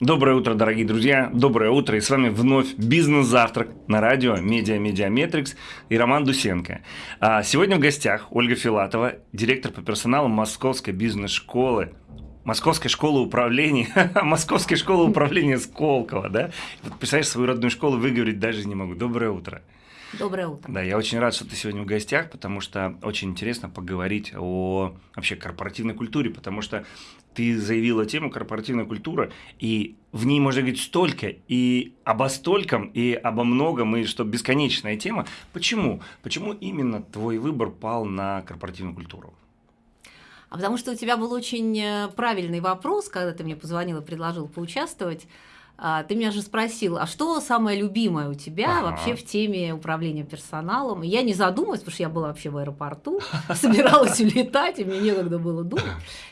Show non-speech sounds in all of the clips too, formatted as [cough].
Доброе утро, дорогие друзья. Доброе утро. И с вами вновь бизнес-завтрак на радио Медиа Mediametrics и Роман Дусенко. А сегодня в гостях Ольга Филатова, директор по персоналу Московской бизнес-школы Московской школы управления, [laughs] Московской школы управления Сколково, да? Представляешь, свою родную школу выговорить даже не могу. Доброе утро. Доброе утро. Да, я очень рад, что ты сегодня в гостях, потому что очень интересно поговорить о вообще корпоративной культуре, потому что ты заявила тему корпоративная культура, и в ней можно говорить столько, и обо стольком, и обо многом, и что бесконечная тема. Почему? Почему именно твой выбор пал на корпоративную культуру? А потому что у тебя был очень э, правильный вопрос, когда ты мне позвонил и предложил поучаствовать. А, ты меня же спросил, а что самое любимое у тебя ага. вообще в теме управления персоналом? И я не задумалась, потому что я была вообще в аэропорту, [laughs] собиралась улетать, и мне некогда было думать.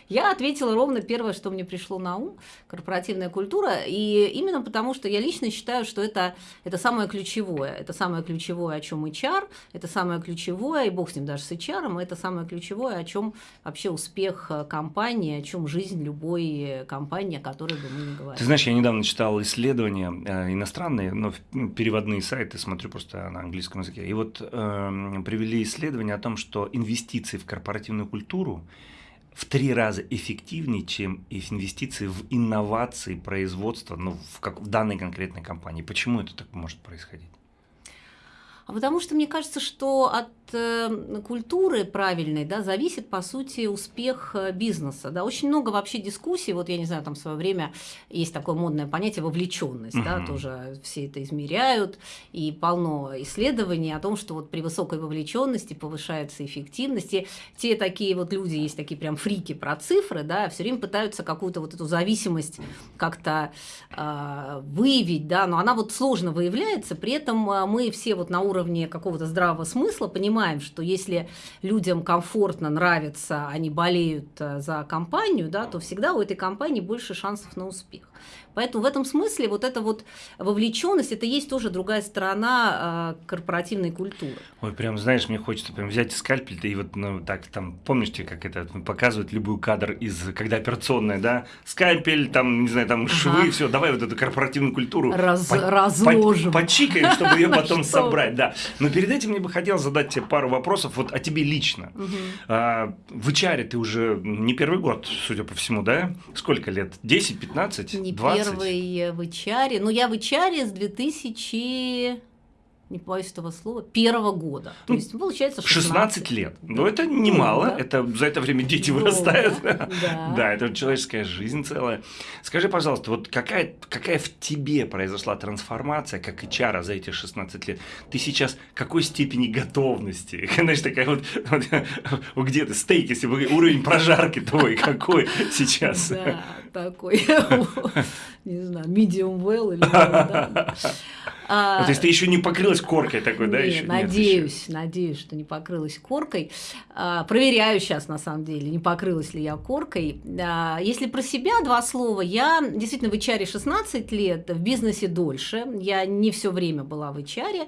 Я ответила ровно первое, что мне пришло на ум – корпоративная культура. И именно потому, что я лично считаю, что это, это самое ключевое. Это самое ключевое, о чем HR, это самое ключевое, и бог с ним даже с HR, это самое ключевое, о чем вообще успех э, компании, о чем жизнь любой компании, о которой бы мы ни говорили. Ты знаешь, я недавно читал исследования э, иностранные, но ну, переводные сайты, смотрю просто на английском языке. И вот э, привели исследование о том, что инвестиции в корпоративную культуру в три раза эффективнее, чем инвестиции в инновации производства ну, в, как, в данной конкретной компании. Почему это так может происходить? А потому что мне кажется, что от культуры правильной да, зависит, по сути, успех э, бизнеса. Да. Очень много вообще дискуссий, вот я не знаю, там в свое время есть такое модное понятие вовлеченность, uh-huh. да, тоже все это измеряют, и полно исследований о том, что вот при высокой вовлеченности повышается эффективность. И те такие вот люди, есть такие прям фрики про цифры, да, все время пытаются какую-то вот эту зависимость как-то э, выявить, да, но она вот сложно выявляется, при этом э, мы все вот на уровне какого-то здравого смысла понимаем, что если людям комфортно, нравится, они болеют э, за компанию, да, то всегда у этой компании больше шансов на успех. Поэтому в этом смысле вот эта вот вовлеченность, это есть тоже другая сторона э, корпоративной культуры. Ой, прям, знаешь, мне хочется прям взять скальпель и вот, ну, так, там, помните, как это показывают любой кадр из, когда операционная, да, скальпель, там, не знаю, там, ага. швы, все, давай вот эту корпоративную культуру Раз, по, разложим. По, почикаем, чтобы ее [laughs] потом собрать, да. Но перед этим мне бы хотелось задать тебе пару вопросов вот о тебе лично. А, в HR ты уже не первый год, судя по всему, да? Сколько лет? 10, 15, не 20? Первый в HR. Ну, я в HR с 2000 не боюсь этого слова, первого года. То есть, получается, 16. 16 лет. Ну, это немало. Да. Это за это время дети Долго. вырастают. [laughs] Да. да, это человеческая жизнь целая. Скажи, пожалуйста, вот какая, какая в тебе произошла трансформация, как HR за эти 16 лет? Ты сейчас какой степени готовности? [laughs] Знаешь, такая вот, вот [laughs] где ты, стейк, если уровень прожарки твой какой сейчас? Да, такой, не знаю, medium well или да. А, то есть ты еще не покрылась коркой такой, да? Еще надеюсь, надеюсь, что не покрылась коркой. А, проверяю сейчас, на самом деле, не покрылась ли я коркой. А, если про себя два слова, я действительно в HR 16 лет, в бизнесе дольше. Я не все время была в HR.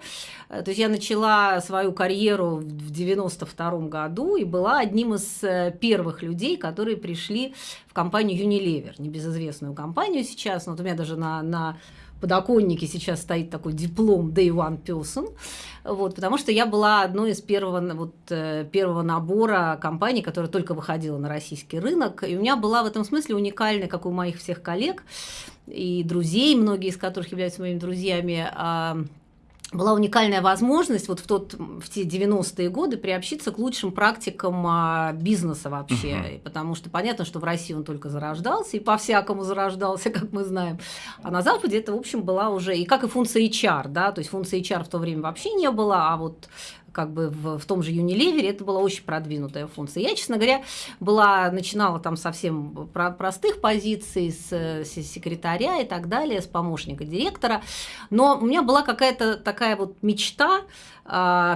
То есть я начала свою карьеру в 92 году и была одним из э, первых людей, которые пришли в компанию Unilever, небезызвестную компанию сейчас. Вот у меня даже на, на подоконнике сейчас стоит такой диплом Day One Person, вот, потому что я была одной из первого, вот, э, первого набора компаний, которая только выходила на российский рынок, и у меня была в этом смысле уникальная, как у моих всех коллег и друзей, многие из которых являются моими друзьями, а, была уникальная возможность вот в, тот, в те 90-е годы приобщиться к лучшим практикам а, бизнеса вообще, uh-huh. потому что понятно, что в России он только зарождался, и по-всякому зарождался, [laughs] как мы знаем, а на Западе это, в общем, была уже, и как и функция HR, да, то есть функции HR в то время вообще не было, а вот как бы в, в том же Unilever это была очень продвинутая функция. Я, честно говоря, была, начинала там совсем про простых позиций, с, с секретаря и так далее, с помощника директора, но у меня была какая-то такая вот мечта,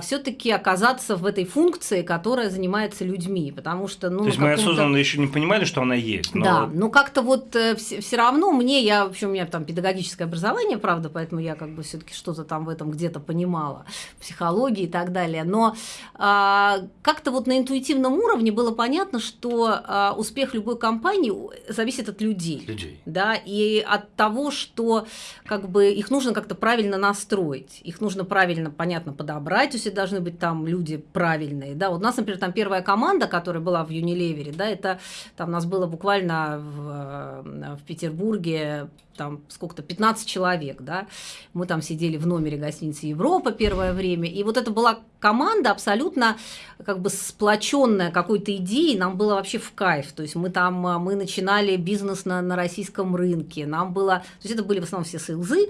все-таки оказаться в этой функции, которая занимается людьми, потому что ну то есть мы осознанно еще не понимали, что она есть. Но... Да, но как-то вот э, все равно мне я в общем у меня там педагогическое образование, правда, поэтому я как бы все-таки что-то там в этом где-то понимала, психологии и так далее далее. Но а, как-то вот на интуитивном уровне было понятно, что а, успех любой компании зависит от людей. Людей. Да, и от того, что как бы их нужно как-то правильно настроить, их нужно правильно, понятно, подобрать, есть должны быть там люди правильные. Да, вот у нас, например, там первая команда, которая была в Unilever, да, это там у нас было буквально в, э, в Петербурге там сколько-то, 15 человек, да, мы там сидели в номере гостиницы Европа первое время, и вот это была команда абсолютно как бы сплоченная какой-то идеей, нам было вообще в кайф, то есть мы там, мы начинали бизнес на, на российском рынке, нам было, то есть это были в основном все сейлзы,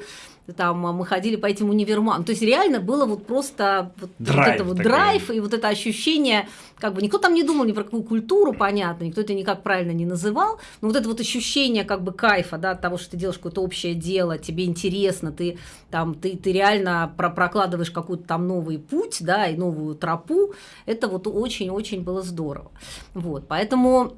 там мы ходили по этим универмагам. То есть реально было вот просто вот, драйв, вот это вот драйв и вот это ощущение, как бы никто там не думал ни про какую культуру, понятно, никто это никак правильно не называл, но вот это вот ощущение как бы кайфа, да, от того, что ты делаешь какое-то общее дело, тебе интересно, ты там, ты, ты реально про прокладываешь какой-то там новый путь, да, и новую тропу, это вот очень-очень было здорово. Вот, поэтому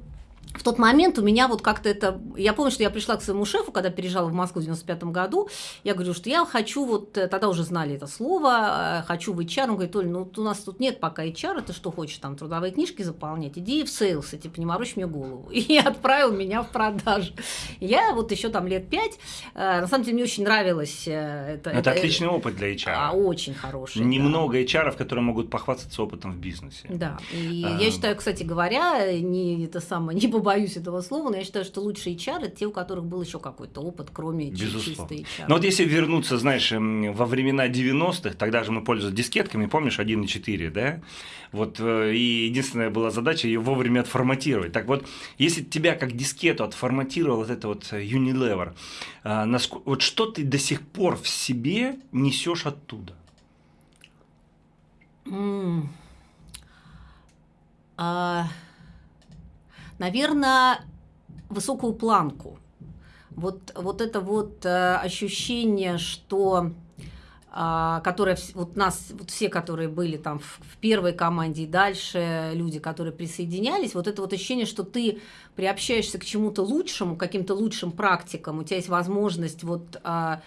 в тот момент у меня вот как-то это... Я помню, что я пришла к своему шефу, когда переезжала в Москву в 95 году. Я говорю, что я хочу вот... Э, тогда уже знали это слово. Э, хочу в HR. Он говорит, Оль, ну у нас тут нет пока HR. Ты что хочешь, там, трудовые книжки заполнять? Иди в sales, типа, не морочь мне голову. [laughs] И отправил меня в продажу. Я вот еще там лет пять. Э, на самом деле, мне очень нравилось это. Это, это отличный опыт для HR. А, очень хороший. Немного да. HR, которые могут похвастаться опытом в бизнесе. Да. И а... я считаю, кстати говоря, не это самое, не побоюсь этого слова, но я считаю, что лучшие HR это те, у которых был еще какой-то опыт, кроме чистой HR. Но вот если вернуться, знаешь, во времена 90-х, тогда же мы пользовались дискетками, помнишь, 1.4, да? Вот, э, и единственная была задача ее вовремя отформатировать. Так вот, если тебя как дискету отформатировал вот это вот Unilever, а, вот что ты до сих пор в себе несешь оттуда? Mm. А наверное, высокую планку. Вот, вот это вот э, ощущение, что э, которое вот нас, вот все, которые были там в, в первой команде и дальше, люди, которые присоединялись, вот это вот ощущение, что ты приобщаешься к чему-то лучшему, каким-то лучшим практикам, у тебя есть возможность вот э,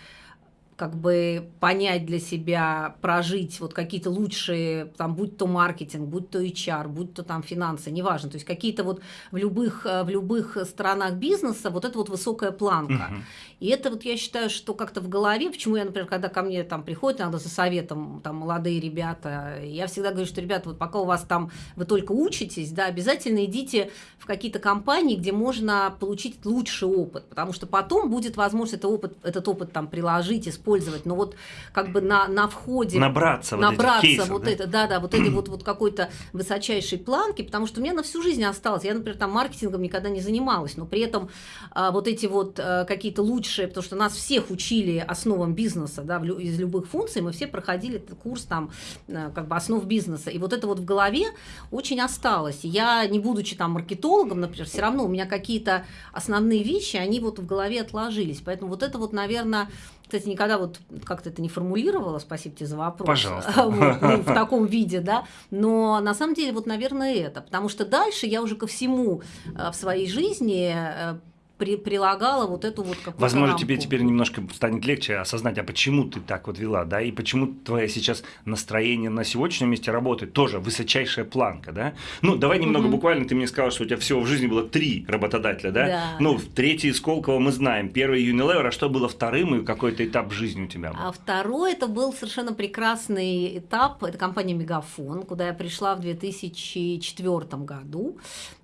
как бы понять для себя, прожить вот какие-то лучшие, там, будь то маркетинг, будь то HR, будь то там финансы, неважно, то есть какие-то вот в любых, э, в любых сторонах бизнеса вот это вот высокая планка. Угу. И это вот я считаю, что как-то в голове, почему я, например, когда ко мне там приходят иногда за советом там молодые ребята, я всегда говорю, что, ребята, вот пока у вас там, вы только учитесь, да, обязательно идите в какие-то компании, где можно получить лучший опыт, потому что потом будет возможность этот опыт, этот опыт там приложить, использовать, но вот как бы на, на входе... Набраться, набраться вот, кейсов, вот да? это, да, да, вот этой вот, вот какой-то высочайшей планки, потому что у меня на всю жизнь осталось. Я, например, там маркетингом никогда не занималась, но при этом а, вот эти вот а, какие-то лучшие, потому что нас всех учили основам бизнеса, да, из любых функций, мы все проходили курс там а, как бы основ бизнеса, и вот это вот в голове очень осталось. Я, не будучи там маркетологом, например, все равно у меня какие-то основные вещи, они вот в голове отложились, поэтому вот это вот, наверное, кстати, никогда вот как-то это не формулировала, спасибо тебе за вопрос. Пожалуйста. [laughs] Вот, ну, в [laughs] таком виде, да. Но на самом деле вот, наверное, это. Потому что дальше я уже ко всему э, в своей жизни э, при, прилагала вот эту вот какую-то Возможно, рамку. тебе теперь немножко станет легче осознать, а почему ты так вот вела, да, и почему твое сейчас настроение на сегодняшнем месте работает, тоже высочайшая планка, да. Ну, давай немного угу. буквально, ты мне сказал, что у тебя всего в жизни было три работодателя, да? да. Ну, третий Сколково мы знаем, первый Unilever, а что было вторым и какой-то этап жизни у тебя был? А второй это был совершенно прекрасный этап, это компания Мегафон, куда я пришла в 2004 году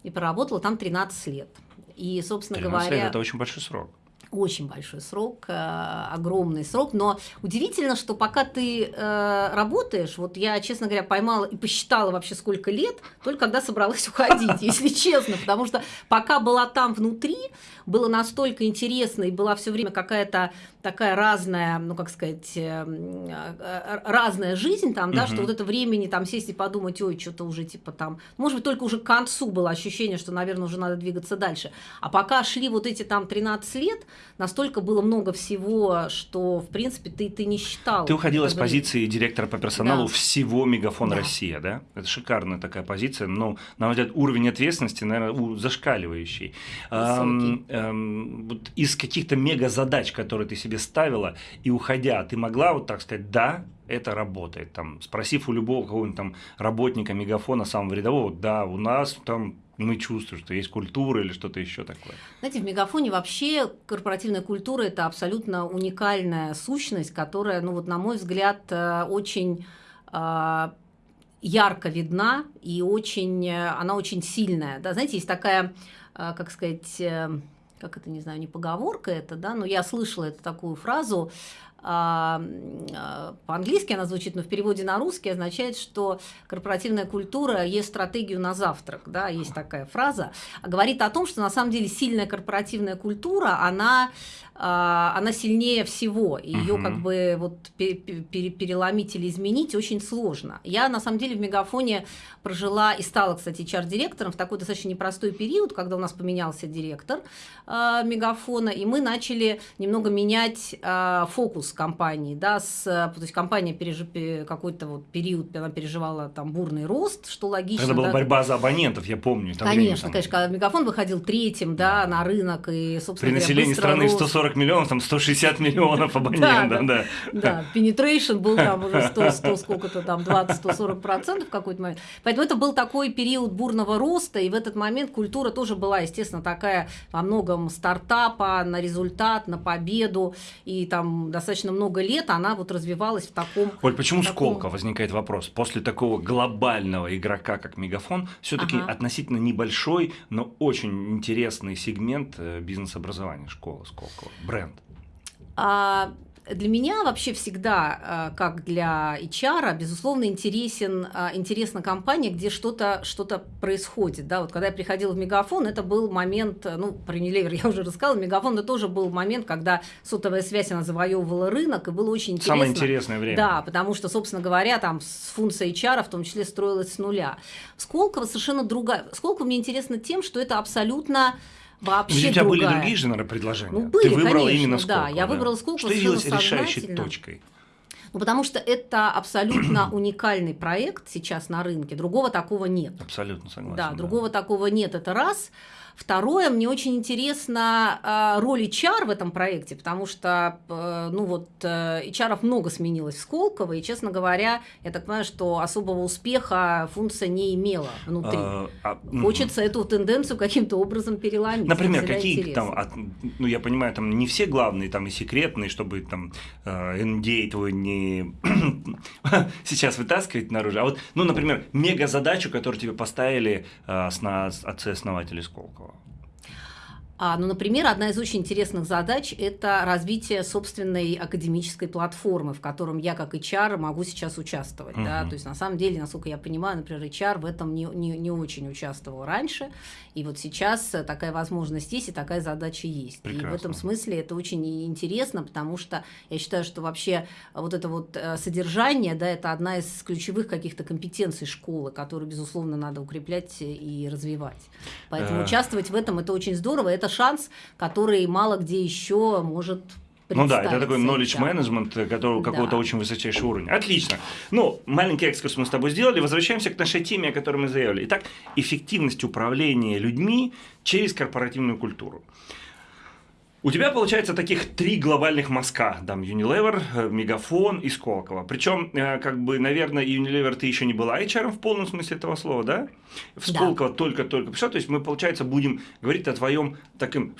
и проработала там 13 лет. И, собственно говоря... Лет – это очень большой срок. Очень большой срок, э, огромный срок, но удивительно, что пока ты э, работаешь, вот я, честно говоря, поймала и посчитала вообще сколько лет, только когда собралась уходить, [laughs] если честно, потому что пока была там внутри, было настолько интересно и была все время какая-то такая разная, ну как сказать, э, разная жизнь там, да, что вот это времени там сесть и подумать, ой, что-то уже типа там, может быть, только уже к концу было ощущение, что, наверное, уже надо двигаться дальше. А пока шли вот эти там 13 лет, настолько было много всего, что, в принципе, ты, ты не считал. Ты уходила с позиции директора по персоналу да. всего Мегафон да. Россия, да? Это шикарная такая позиция, но, на мой взгляд, уровень ответственности, наверное, зашкаливающий. Эм, эм, вот из каких-то мега-задач, которые ты себе ставила, и уходя, ты могла вот так сказать, да, это работает. Там, спросив у любого какого-нибудь там работника мегафона, самого рядового, да, у нас там мы чувствуем, что есть культура или что-то еще такое. Знаете, в Мегафоне вообще корпоративная культура – это абсолютно уникальная сущность, которая, ну вот на мой взгляд, э, очень э, ярко видна и очень, э, она очень сильная. Да, знаете, есть такая, как сказать, как это, не знаю, не поговорка это, да, но я слышала эту такую фразу, а, а, по-английски она звучит, но в переводе на русский означает, что корпоративная культура есть стратегию на завтрак, да, есть такая фраза, говорит о том, что на самом деле сильная корпоративная культура, она а, она сильнее всего, и ее как бы вот переломить или изменить очень сложно. Я на самом деле в Мегафоне прожила и стала, кстати, HR-директором в такой достаточно непростой период, когда у нас поменялся директор э, Мегафона, и мы начали немного менять э, фокус компании, да, с, то есть компания пережив... какой-то вот период, она переживала там бурный рост, что логично. Это была да? борьба за абонентов, я помню. Конечно, время, там... конечно, когда Мегафон выходил третьим, да, на рынок, и, собственно При населении страны рост. 140 миллионов, там 160 миллионов [laughs] абонентов, да. Да, penetration был там уже 100, 100 [laughs] сколько-то там, 20-140 процентов в какой-то момент. Поэтому это был такой период бурного роста, и в этот момент культура тоже была, естественно, такая во многом стартапа на результат, на победу, и там достаточно много лет она вот развивалась в таком... Оль, почему таком... возникает вопрос? После такого глобального игрока, как Мегафон, все таки ага. относительно небольшой, но очень интересный сегмент э, бизнес-образования школы Сколково, бренд. А, для меня вообще всегда, э, как для HR, безусловно, интересен, э, интересна компания, где что-то что происходит. Да? Вот когда я приходила в Мегафон, это был момент, ну, про Unilever я уже рассказала, Мегафон это тоже был момент, когда сотовая связь, она завоевывала рынок, и было очень интересно. Самое интересное время. Да, потому что, собственно говоря, там функция HR в том числе строилась с нуля. Сколково совершенно другая. Сколково мне интересно тем, что это абсолютно вообще У тебя другая. были другие же, наверное, предложения? Ну, были, Ты выбрала конечно, именно Сколково. Да, я выбрала Сколково Что явилось решающей точкой? Ну, потому что это абсолютно [clears throat] уникальный проект сейчас на рынке. Другого такого нет. Абсолютно согласен. Да, да. другого такого нет. Это раз. Второе, мне очень интересна э, роль HR в этом проекте, потому что, э, ну вот, э, HR много сменилось в Сколково, и, честно говоря, я так понимаю, что особого успеха функция не имела внутри. А, а, Хочется эту тенденцию каким-то образом переломить. Например, какие там, от, ну я понимаю, там не все главные, там и секретные, чтобы там э, NDA твой не [coughs] сейчас вытаскивать наружу, а вот, ну, например, мега задачу, которую тебе поставили э, с, на, отцы-основатели Сколково. А, ну, например, одна из очень интересных задач – это развитие собственной академической платформы, в котором я как HR могу сейчас участвовать. Uh-huh. Да? То есть, на самом деле, насколько я понимаю, например, HR в этом не, не, не очень участвовал раньше, и вот сейчас такая возможность есть, и такая задача есть. Прекрасно. И в этом смысле это очень интересно, потому что я считаю, что вообще вот это вот э, содержание, да, это одна из ключевых каких-то компетенций школы, которую, безусловно, надо укреплять и развивать. Поэтому uh-huh. участвовать в этом – это очень здорово, это шанс, который мало где еще может ну да, это такой knowledge да. management, который да. какого-то очень высочайшего уровня. Отлично. Ну, маленький экскурс мы с тобой сделали. Возвращаемся к нашей теме, о которой мы заявили. Итак, эффективность управления людьми через корпоративную культуру. У тебя получается таких три глобальных мазка, там Unilever, э, Мегафон и Сколково. Причем, э, как бы, наверное, Unilever ты еще не была HR в полном смысле этого слова, да? В Сколково да. только-только пришла. То есть мы, получается, будем говорить о твоем таком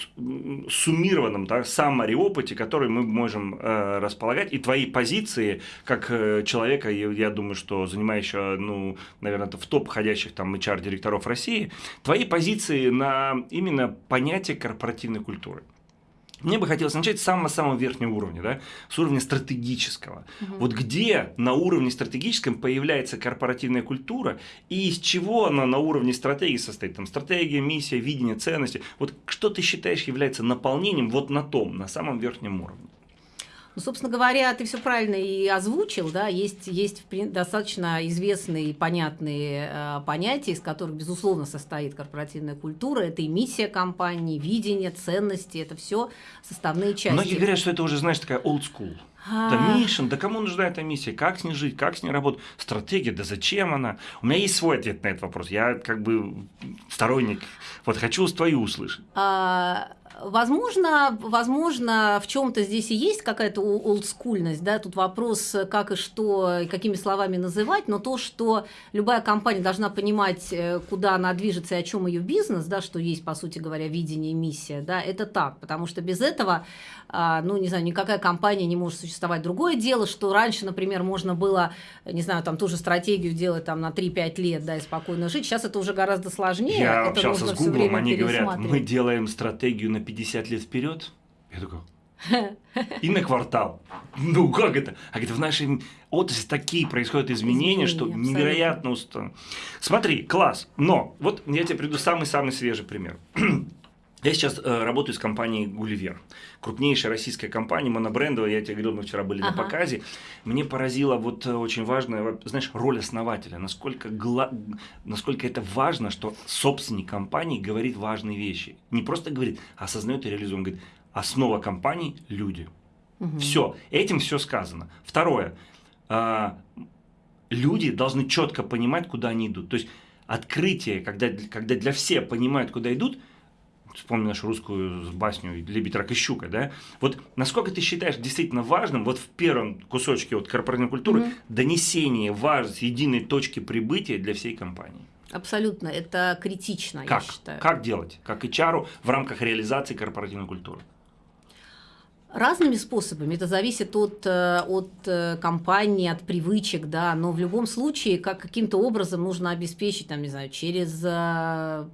суммированном да, саммари опыте, который мы можем э, располагать, и твои позиции как э, человека, я думаю, что занимающего, ну, наверное, в топ ходящих там HR-директоров России, твои позиции на именно понятие корпоративной культуры. Мне бы хотелось начать с самого-самого верхнего уровня, да, с уровня стратегического. Угу. Вот где на уровне стратегическом появляется корпоративная культура и из чего она на уровне стратегии состоит? Там стратегия, миссия, видение, ценности. Вот что ты считаешь является наполнением вот на том, на самом верхнем уровне? Ну, собственно говоря, ты все правильно и озвучил, да, есть, есть достаточно известные и понятные э, понятия, из которых, безусловно, состоит корпоративная культура. Это и миссия компании, видение, ценности, это все составные части. Многие говорят, что это уже, знаешь, такая old school. Да, Мишин, да кому нужна эта миссия? Как с ней жить? Как с ней работать? Стратегия, да зачем она? У меня есть свой ответ на этот вопрос. Я как бы сторонник. Вот хочу твою услышать. А, Возможно, возможно, в чем-то здесь и есть какая-то олдскульность, да, тут вопрос, как и что, и какими словами называть, но то, что любая компания должна понимать, э, куда она движется и о чем ее бизнес, да, что есть, по сути говоря, видение и миссия, да, это так, потому что без этого, а, ну, не знаю, никакая компания не может существовать. Другое дело, что раньше, например, можно было, не знаю, там ту же стратегию делать там на 3-5 лет, да, и спокойно жить, сейчас это уже гораздо сложнее. Я это общался с Гуглом, они говорят, мы делаем стратегию на 50 лет вперед. Я такой, [laughs] и на квартал. Ну как это? А говорит, в нашей отрасли такие происходят изменения, изменения что абсолютно. невероятно устно. Смотри, класс. Но вот я тебе приду самый-самый свежий пример. [clears throat] Я сейчас э, работаю с компанией Гулливер, крупнейшая российская компания, монобрендовая, я тебе говорил, мы вчера были ага. на показе. Мне поразило вот э, очень важная, знаешь, роль основателя, насколько, гла... насколько это важно, что собственник компании говорит важные вещи. Не просто говорит, а осознает и реализует. Он говорит, основа компании – люди. Угу. Все, этим все сказано. Второе, э, люди должны четко понимать, куда они идут. То есть открытие, когда, когда для всех понимают, куда идут – вспомни нашу русскую басню «Лебедь, рак и щука», да? Вот насколько ты считаешь действительно важным, вот в первом кусочке вот корпоративной культуры, mm-hmm. донесение важности единой точки прибытия для всей компании? Абсолютно, это критично, как? я считаю. Как делать? Как HR в рамках реализации корпоративной культуры? Разными способами, это зависит от, э, от э, компании, от привычек, да, но в любом случае как каким-то образом нужно обеспечить, там, не знаю, через э,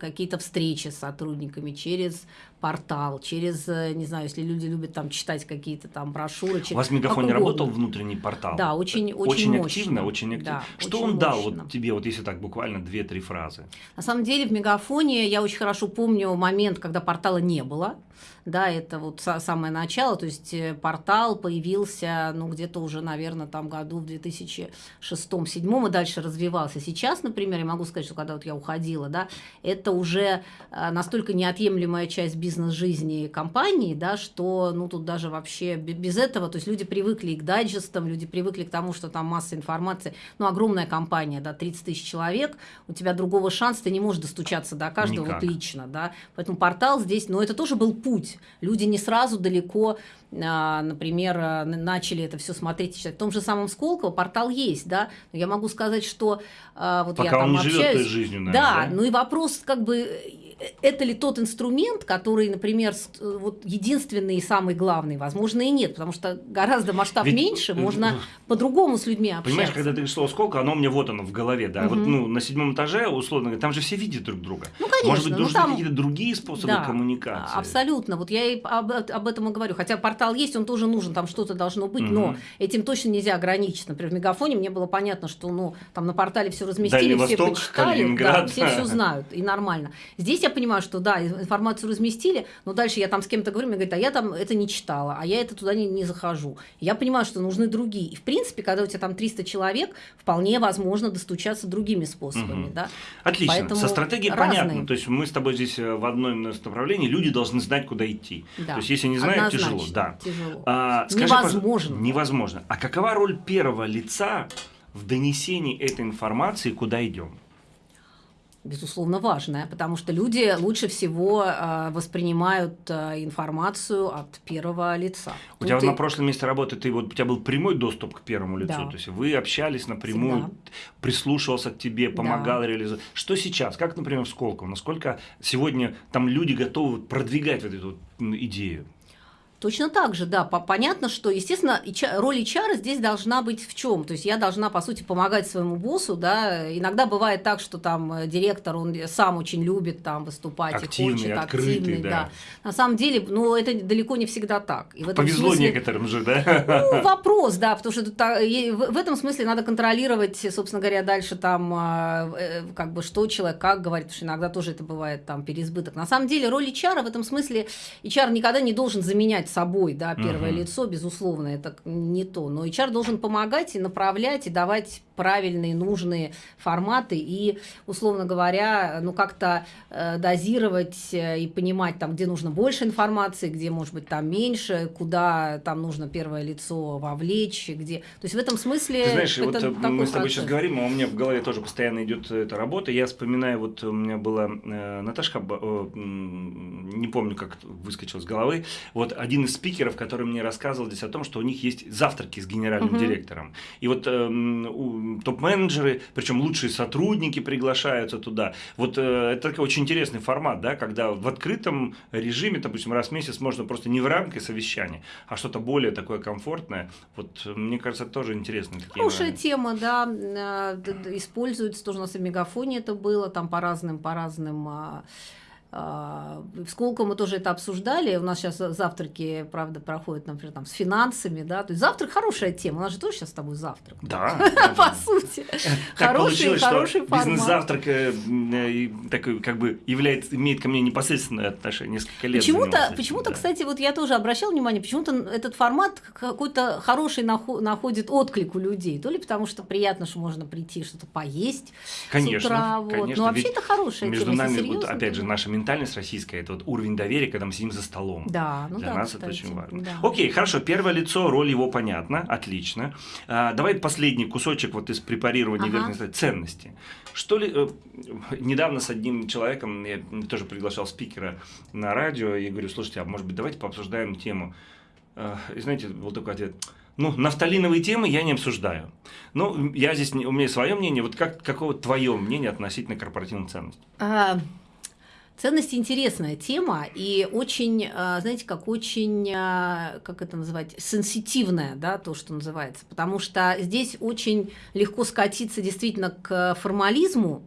какие-то встречи с сотрудниками, через портал, через, не знаю, если люди любят там читать какие-то там брошюры. Через, У вас в Мегафоне работал внутренний портал? Да, очень, очень, очень мощно. активно, очень активно. Да, Что очень он дал вот тебе, вот если так буквально две-три фразы? На самом деле в Мегафоне я очень хорошо помню момент, когда портала не было да, это вот самое начало, то есть э, портал появился, ну, где-то уже, наверное, там году в 2006-2007 и дальше развивался. Сейчас, например, я могу сказать, что когда вот я уходила, да, это уже э, настолько неотъемлемая часть бизнес-жизни компании, да, что, ну, тут даже вообще без этого, то есть люди привыкли к дайджестам, люди привыкли к тому, что там масса информации, ну, огромная компания, да, 30 тысяч человек, у тебя другого шанса, ты не можешь достучаться до каждого Никак. вот лично, да, поэтому портал здесь, но это тоже был путь. Люди не сразу далеко, а, например, а, начали это все смотреть читать. В том же самом Сколково портал есть, да, но я могу сказать, что а, вот Пока я там он общаюсь. живет той жизнью, наверное, да, да, ну и вопрос как бы это ли тот инструмент, который, например, вот единственный и самый главный? Возможно, и нет, потому что гораздо масштаб Ведь, меньше, можно по-другому с людьми общаться. Понимаешь, когда ты слово «сколько», оно у меня вот оно в голове, да, угу. вот ну, на седьмом этаже, условно говоря, там же все видят друг друга. Ну, конечно. Может быть, ну, нужны там... какие-то другие способы да, коммуникации? абсолютно. Вот я и об, об этом и говорю. Хотя портал есть, он тоже нужен, там что-то должно быть, угу. но этим точно нельзя ограничить. Например, в Мегафоне мне было понятно, что ну, там на портале все разместили, Дальний все Восток, почитали, да, все все [laughs] знают, и нормально. Здесь я понимаю, что да, информацию разместили, но дальше я там с кем-то говорю, мне говорят, а я там это не читала, а я это туда не, не захожу. Я понимаю, что нужны другие. И в принципе, когда у тебя там 300 человек, вполне возможно достучаться другими способами. Угу. Да? Отлично. Поэтому Со стратегией разные. понятно. То есть мы с тобой здесь э, в одном направлении, люди должны знать, куда идти. Да. То есть если не знают, тяжело. Да. тяжело. А, скажи, невозможно. Невозможно. А какова роль первого лица в донесении этой информации, куда идем? Безусловно, важная, потому что люди лучше всего э, воспринимают э, информацию от первого лица. У ну, тебя ты... на прошлом месте работы ты вот у тебя был прямой доступ к первому лицу, да. то есть вы общались напрямую, Всегда. прислушивался к тебе, помогал да. реализовать. Что сейчас? Как, например, в Сколково? Насколько сегодня там люди готовы продвигать вот эту идею? Точно так же, да. Понятно, что, естественно, роль HR здесь должна быть в чем? То есть я должна, по сути, помогать своему боссу, да. Иногда бывает так, что там э, директор, он сам очень любит там выступать активный, и хочет, открытый, активный, да. да. На самом деле, ну, это далеко не всегда так. И в этом Повезло смысле, некоторым же, да? Ну, [laughs] вопрос, да, потому что в этом смысле надо контролировать, собственно говоря, дальше там, а, э, как бы, что человек, как говорит, потому что иногда тоже это бывает там переизбыток. На самом деле, роль HR в этом смысле, HR никогда не должен заменять собой, да, первое угу. лицо, безусловно, это не то. Но HR должен помогать и направлять, и давать правильные, нужные форматы и, условно говоря, ну как-то э, дозировать э, и понимать, там, где нужно больше информации, где, может быть, там меньше, куда там нужно первое лицо вовлечь, где... То есть в этом смысле... Ты знаешь, вот э, мы с тобой сейчас говорим, а у меня в голове тоже постоянно идет эта работа. Я вспоминаю, вот у меня была э, Наташка, э, не помню, как выскочил с головы, вот один из спикеров, который мне рассказывал здесь о том, что у них есть завтраки с генеральным угу. директором. И вот э, топ-менеджеры, причем лучшие сотрудники приглашаются туда. Вот э, это такой очень интересный формат, да, когда в открытом режиме, допустим, раз в месяц можно просто не в рамках совещания, а что-то более такое комфортное. Вот мне кажется, это тоже интересно. Хорошая тема, да, э, используется тоже у нас и в Мегафоне это было, там по разным, по разным а, а, мы тоже это обсуждали. У нас сейчас завтраки, правда, проходят, например, там, с финансами, да. То есть завтрак хорошая тема. У нас же тоже сейчас с тобой завтрак. Да. [laughs] По сути. Хороший, хороший формат. Бизнес-завтрак э, такой, как бы, является, имеет ко мне непосредственное отношение несколько лет. Почему-то, почему-то, кстати, вот я тоже обращал внимание, почему-то этот формат какой-то хороший находит отклик у людей. То ли потому, что приятно, что можно прийти что-то поесть конечно, с утра. Вот. Но вообще это хорошая между тема. Между нами, вот, опять же, наша ментальность российская, это вот уровень доверия, когда мы сидим за столом. Да, ну Для да, нас кстати, это очень важно. Да. Окей, хорошо, первое лицо, роль его понятна, отлично. А, давай последний кусочек вот из препарирования ага. верхней ценности. Что ли, э, недавно с одним человеком, я тоже приглашал спикера на радио, и говорю, слушайте, а может быть давайте пообсуждаем тему. Э, и знаете, был такой ответ – ну, нафталиновые темы я не обсуждаю. Ну, я здесь, у меня свое мнение. Вот как, какое твое мнение относительно корпоративных ценностей? А, Ценности интересная тема и очень, а, знаете, как очень, а, как это называть, сенситивная, да, то, что называется, потому что здесь очень легко скатиться действительно к формализму,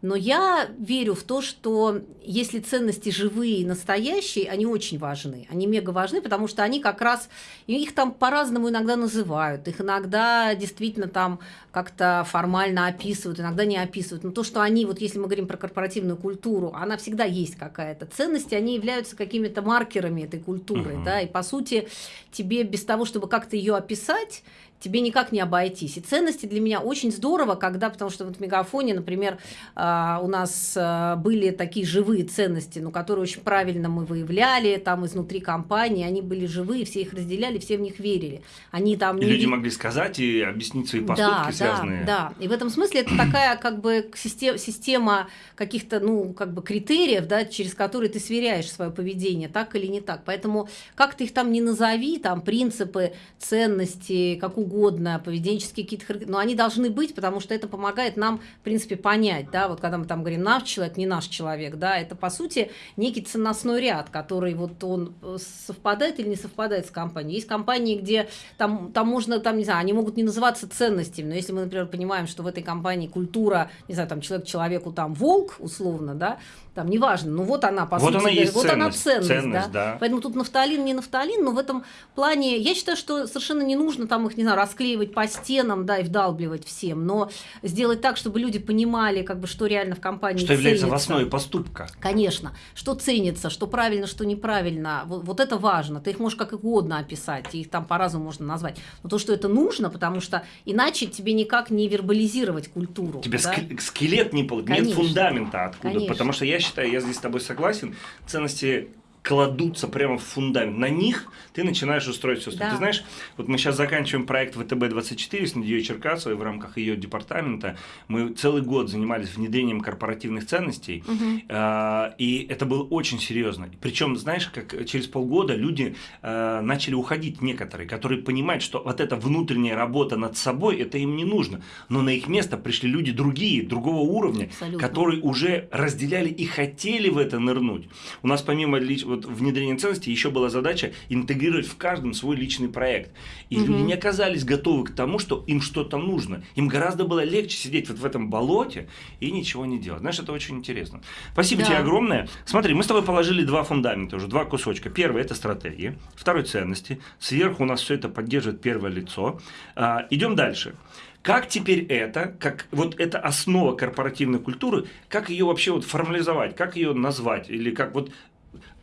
но я верю в то, что если ценности живые и настоящие, они очень важны. Они мега важны, потому что они как раз, их там по-разному иногда называют, их иногда действительно там как-то формально описывают, иногда не описывают. Но то, что они, вот если мы говорим про корпоративную культуру, она всегда есть какая-то. Ценности, они являются какими-то маркерами этой культуры, uh-huh. да, и по сути тебе без того, чтобы как-то ее описать, тебе никак не обойтись. И ценности для меня очень здорово, когда, потому что вот в Мегафоне, например, а, у нас а, были такие живые ценности, ну, которые очень правильно мы выявляли там изнутри компании, они были живые, все их разделяли, все в них верили. Они там... И люди могли сказать и объяснить свои поступки да, связанные. Да, да. И в этом смысле это такая как бы система, система каких-то, ну, как бы критериев, да, через которые ты сверяешь свое поведение, так или не так. Поэтому как ты их там не назови, там принципы, ценности, как угодно, поведенческие какие-то, но они должны быть, потому что это помогает нам, в принципе, понять, да, вот когда мы там говорим наш человек, не наш человек, да, это по сути некий ценностной ряд, который вот он э, совпадает или не совпадает с компанией. Есть компании, где там, там можно, там, не знаю, они могут не называться ценностями, но если мы, например, понимаем, что в этой компании культура, не знаю, там человек человеку там волк, условно, да, там, неважно, ну вот она, по вот сути, она есть вот ценность, она ценность, ценность да? да. Поэтому тут нафталин, не нафталин, но в этом плане, я считаю, что совершенно не нужно там их, не знаю, расклеивать по стенам, да, и вдалбливать всем, но сделать так, чтобы люди понимали, как бы, что реально в компании Что является в основе поступка. Конечно, что ценится, что правильно, что неправильно, вот, вот это важно, ты их можешь как угодно описать, их там по-разному можно назвать, но то, что это нужно, потому что иначе тебе никак не вербализировать культуру. Тебе да? скелет не получится, нет фундамента откуда, Конечно. потому что я считаю, я здесь с тобой согласен, ценности кладутся прямо в фундамент. На них ты начинаешь устроить все. Да. Ты знаешь, вот мы сейчас заканчиваем проект ВТБ-24 с Надеей Черкасовой в рамках ее департамента. Мы целый год занимались внедрением корпоративных ценностей, угу. э, и это было очень серьезно. Причем, знаешь, как через полгода люди э, начали уходить некоторые, которые понимают, что вот эта внутренняя работа над собой, это им не нужно. Но на их место пришли люди другие, другого уровня, Абсолютно. которые уже разделяли и хотели в это нырнуть. У нас помимо вот внедрения ценностей еще была задача интегрировать в каждом свой личный проект. И угу. люди не оказались готовы к тому, что им что-то нужно. Им гораздо было легче сидеть вот в этом болоте и ничего не делать. Знаешь, это очень интересно. Спасибо да. тебе огромное. Смотри, мы с тобой положили два фундамента уже, два кусочка. Первый – это стратегия. Второй – ценности. Сверху у нас все это поддерживает первое лицо. А, идем дальше. Как теперь это, как вот эта основа корпоративной культуры, как ее вообще вот формализовать, как ее назвать, или как вот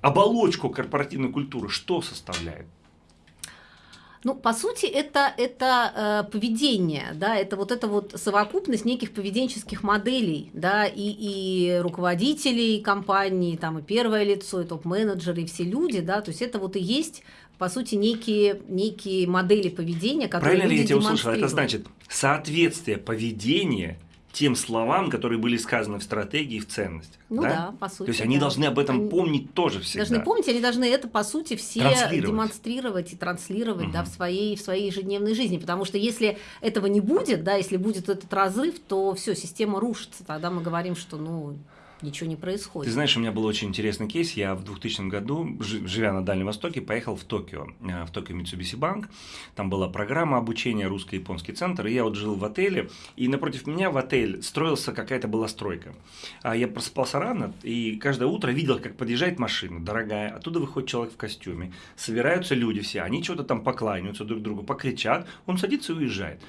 оболочку корпоративной культуры что составляет? Ну, по сути, это, это э, поведение, да, это вот эта вот совокупность неких поведенческих моделей, да, и, и руководителей компании, там, и первое лицо, и топ-менеджеры, и все люди, да, то есть это вот и есть по сути, некие, некие модели поведения, которые Правильно ли я тебя услышал? Это значит соответствие поведения тем словам, которые были сказаны в стратегии, в ценностях. Ну да, да по сути. То есть они да. должны об этом они помнить тоже всегда. Должны помнить, они должны это, по сути, все демонстрировать и транслировать угу. да, в, своей, в своей ежедневной жизни. Потому что если этого не будет, да, если будет этот разрыв, то все, система рушится. Тогда мы говорим, что ну, ничего не происходит. Ты знаешь, у меня был очень интересный кейс. Я в 2000 году, живя на Дальнем Востоке, поехал в Токио, э, в Токио Mitsubishi Bank. Там была программа обучения русско-японский центр, и я вот жил в отеле, и напротив меня в отель строился какая-то была стройка. А я просыпался рано, и каждое утро видел, как подъезжает машина дорогая, оттуда выходит человек в костюме, собираются люди все, они что-то там покланяются друг другу, покричат, он садится и уезжает.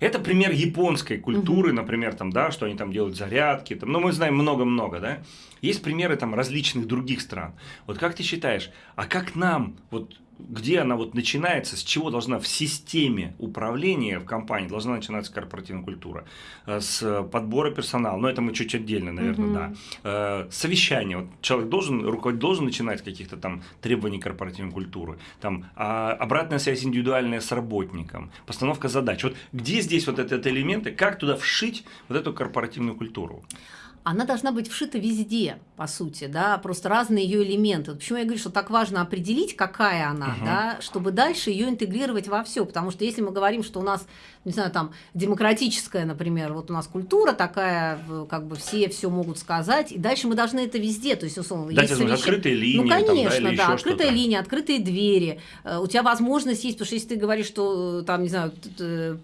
Это пример японской культуры, угу. например, там, да, что они там делают зарядки, там, ну, мы знаем много-много, да. Есть примеры там различных других стран. Вот как ты считаешь, а как нам, вот где она вот начинается, с чего должна в системе управления в компании должна начинаться корпоративная культура? Э, с подбора персонала, но это мы чуть отдельно, наверное, угу. да. Э, совещание, вот человек должен, руководитель должен начинать с каких-то там требований корпоративной культуры, там а обратная связь индивидуальная с работником, постановка задач. Вот где здесь вот этот элементы, как туда вшить вот эту корпоративную культуру? Она должна быть вшита везде, по сути, да, просто разные ее элементы. Почему я говорю, что так важно определить, какая она, угу. да, чтобы дальше ее интегрировать во все, потому что если мы говорим, что у нас, не знаю, там демократическая, например, вот у нас культура такая, как бы все все могут сказать, и дальше мы должны это везде, то есть условно. Дать есть открытые линии, ну конечно, там, да, да открытая линия, открытые двери, э, у тебя возможность есть, потому что если ты говоришь, что э, там, не знаю,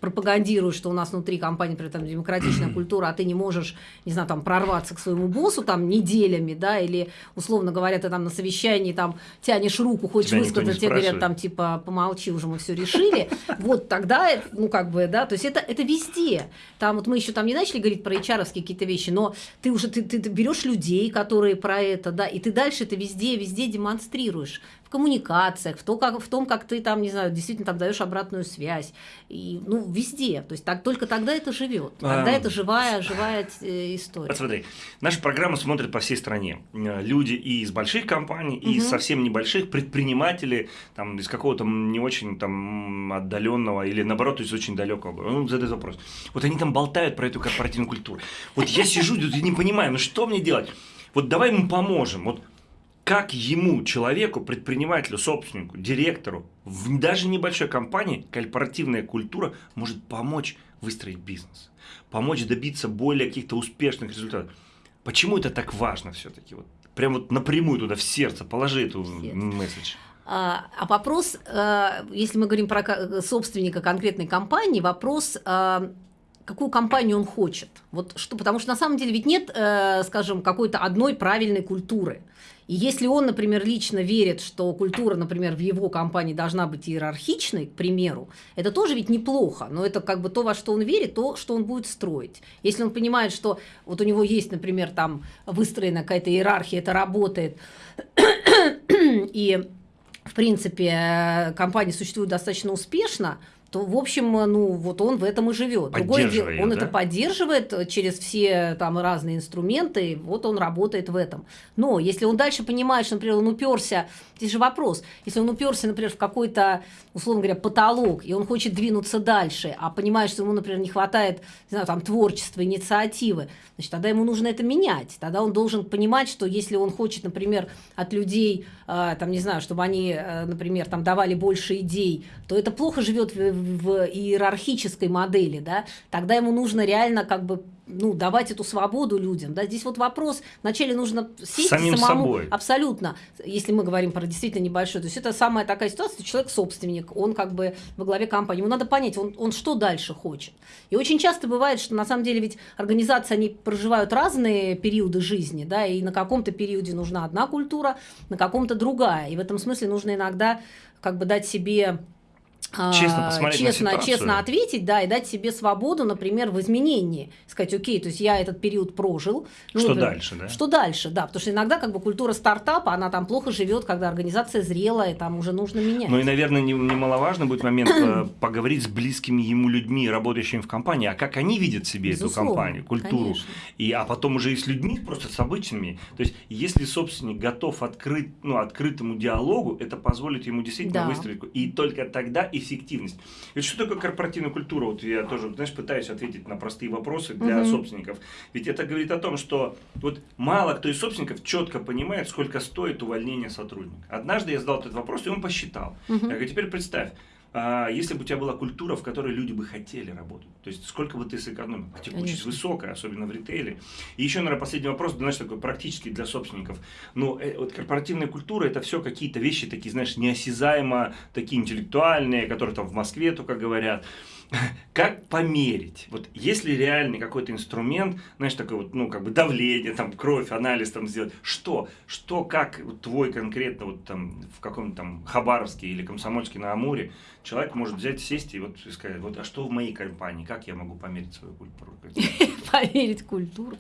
пропагандируешь, что у нас внутри компании, например, там демократичная [clears throat] культура, а ты не можешь, не знаю, там прорваться прорваться к своему боссу там неделями, да, или, условно говоря, ты там на совещании там тянешь руку, хочешь Тебя высказать, тебе говорят там типа помолчи, уже мы все решили, вот тогда, ну как бы, да, то есть это, это везде. Там вот мы еще там не начали говорить про hr какие-то вещи, но ты уже, ты, ты, ты берешь людей, которые про это, да, и ты дальше это везде, везде демонстрируешь в коммуникациях, в, то, как, в том, как ты там, не знаю, действительно там даешь обратную связь. И, ну, везде. То есть так, только тогда это живет. Тогда а, это живая, живая э, история. Смотри, наша программа смотрит по всей стране. Э, люди и из больших компаний, и угу. из совсем небольших, предприниматели, там, из какого-то не очень там отдаленного или наоборот из очень далекого. Ну, задают вопрос. Вот они там болтают про эту корпоративную культуру. Вот я сижу [laughs] и не понимаю, ну что мне делать? Вот давай ему поможем. Вот как ему, человеку, предпринимателю, собственнику, директору, в даже небольшой компании корпоративная культура может помочь выстроить бизнес, помочь добиться более каких-то успешных результатов. Почему это так важно все-таки? Вот, прям вот напрямую туда, в сердце, положи эту месседж. А, а вопрос, э, если мы говорим про собственника конкретной компании, вопрос, э, какую компанию он хочет. Вот что, потому что на самом деле ведь нет, э, скажем, какой-то одной правильной культуры. И если он, например, лично верит, что культура, например, в его компании должна быть иерархичной, к примеру, это тоже ведь неплохо, но это как бы то, во что он верит, то, что он будет строить. Если он понимает, что вот у него есть, например, там выстроена какая-то иерархия, это работает, [coughs] и в принципе компания существует достаточно успешно, то, в общем, ну, вот он в этом и живет. Другое дело, он да? это поддерживает через все там разные инструменты, вот он работает в этом. Но если он дальше понимает, что, например, он уперся, здесь же вопрос, если он уперся, например, в какой-то, условно говоря, потолок, и он хочет двинуться дальше, а понимает, что ему, например, не хватает, не знаю, там, творчества, инициативы, значит, тогда ему нужно это менять. Тогда он должен понимать, что если он хочет, например, от людей, э, там, не знаю, чтобы они, э, например, там, давали больше идей, то это плохо живет в в иерархической модели, да, тогда ему нужно реально как бы ну, давать эту свободу людям. Да? Здесь вот вопрос, вначале нужно сесть Самим самому. Собой. Абсолютно. Если мы говорим про действительно небольшой. То есть это самая такая ситуация, человек собственник, он как бы во главе компании. Ему надо понять, он, он что дальше хочет. И очень часто бывает, что на самом деле ведь организации, они проживают разные периоды жизни, да, и на каком-то периоде нужна одна культура, на каком-то другая. И в этом смысле нужно иногда как бы дать себе честно посмотреть честно, на честно ответить, да, и дать себе свободу, например, в изменении. Сказать, окей, то есть я этот период прожил. Ну, что например, дальше, да? Что дальше, да, потому что иногда как бы культура стартапа, она там плохо живет, когда организация зрелая, там уже нужно менять. Ну и, наверное, немаловажно будет момент э, [clears throat] поговорить с близкими ему людьми, работающими в компании, а как они видят себе Безусловно, эту компанию, культуру. Конечно. И, а потом уже и с людьми, просто с обычными. То есть, если собственник готов открыть, ну, открытому диалогу, это позволит ему действительно да. выстроить. И только тогда и эффективность. Ведь что такое корпоративная культура? Вот я тоже, знаешь, пытаюсь ответить на простые вопросы для угу. собственников. Ведь это говорит о том, что вот мало кто из собственников четко понимает, сколько стоит увольнение сотрудника. Однажды я задал этот вопрос, и он посчитал. Угу. Я говорю, теперь представь, если бы у тебя была культура, в которой люди бы хотели работать, то есть сколько бы ты сэкономил? А текучесть высокая, особенно в ритейле. И еще, наверное, последний вопрос, знаешь, такой практически для собственников. Но э, вот корпоративная культура это все какие-то вещи такие, знаешь, неосязаемо, такие интеллектуальные, которые там в Москве только говорят. [laughs] как померить? Вот если реальный какой-то инструмент, знаешь, такой вот, ну, как бы давление, там, кровь, анализ там сделать, что? Что, как вот, твой конкретно вот там в каком-то там Хабаровске или Комсомольске на Амуре человек может взять, сесть и вот сказать, вот, а что в моей компании, как я могу померить свою культуру? [laughs] Померить культуру.